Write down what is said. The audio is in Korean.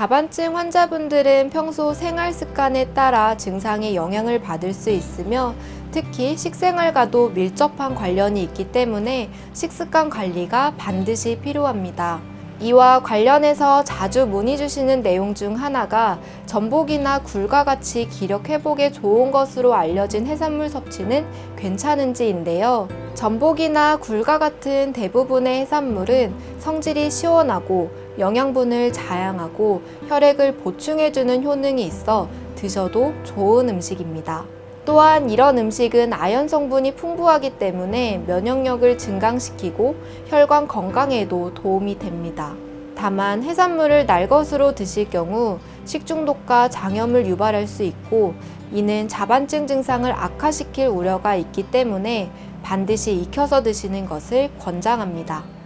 자반증 환자분들은 평소 생활 습관에 따라 증상의 영향을 받을 수 있으며 특히 식생활과도 밀접한 관련이 있기 때문에 식습관 관리가 반드시 필요합니다. 이와 관련해서 자주 문의 주시는 내용 중 하나가 전복이나 굴과 같이 기력 회복에 좋은 것으로 알려진 해산물 섭취는 괜찮은지인데요. 전복이나 굴과 같은 대부분의 해산물은 성질이 시원하고 영양분을 자양하고 혈액을 보충해주는 효능이 있어 드셔도 좋은 음식입니다. 또한 이런 음식은 아연 성분이 풍부하기 때문에 면역력을 증강시키고 혈관 건강에도 도움이 됩니다. 다만 해산물을 날것으로 드실 경우 식중독과 장염을 유발할 수 있고 이는 자반증 증상을 악화시킬 우려가 있기 때문에 반드시 익혀서 드시는 것을 권장합니다.